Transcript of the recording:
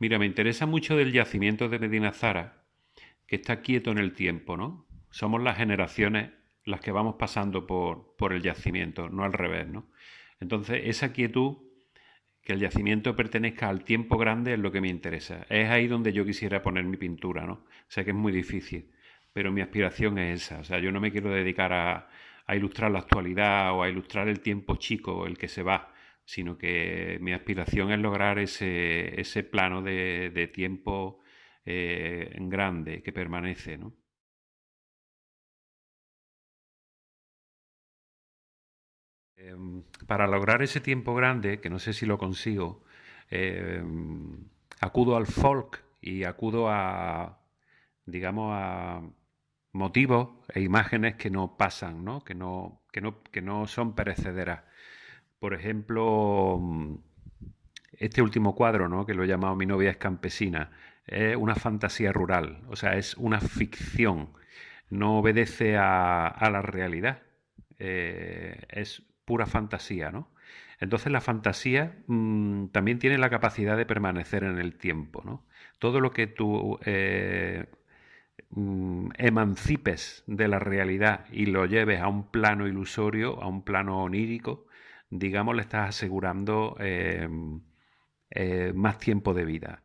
Mira, me interesa mucho del yacimiento de Medina Zara, que está quieto en el tiempo, ¿no? Somos las generaciones las que vamos pasando por, por el yacimiento, no al revés, ¿no? Entonces, esa quietud, que el yacimiento pertenezca al tiempo grande, es lo que me interesa. Es ahí donde yo quisiera poner mi pintura, ¿no? Sé que es muy difícil, pero mi aspiración es esa. O sea, yo no me quiero dedicar a, a ilustrar la actualidad o a ilustrar el tiempo chico, el que se va, sino que mi aspiración es lograr ese, ese plano de, de tiempo eh, grande que permanece, ¿no? Em, para lograr ese tiempo grande, que no sé si lo consigo, em, acudo al folk y acudo a, digamos, a motivos e imágenes que no pasan, ¿no? Que, no, que, no, que no son perecederas. Por ejemplo, mm, este último cuadro, ¿no? que lo he llamado Mi novia es campesina, es una fantasía rural, o sea, es una ficción, no obedece a, la realidad, eh, es pura fantasía, ¿no? Entonces la fantasía mmm, también tiene la capacidad de permanecer en el tiempo, ¿no? Todo lo que tú eh, mmm, emancipes de la realidad y lo lleves a un plano ilusorio, a un plano onírico, digamos, le estás asegurando eh, eh, más tiempo de vida.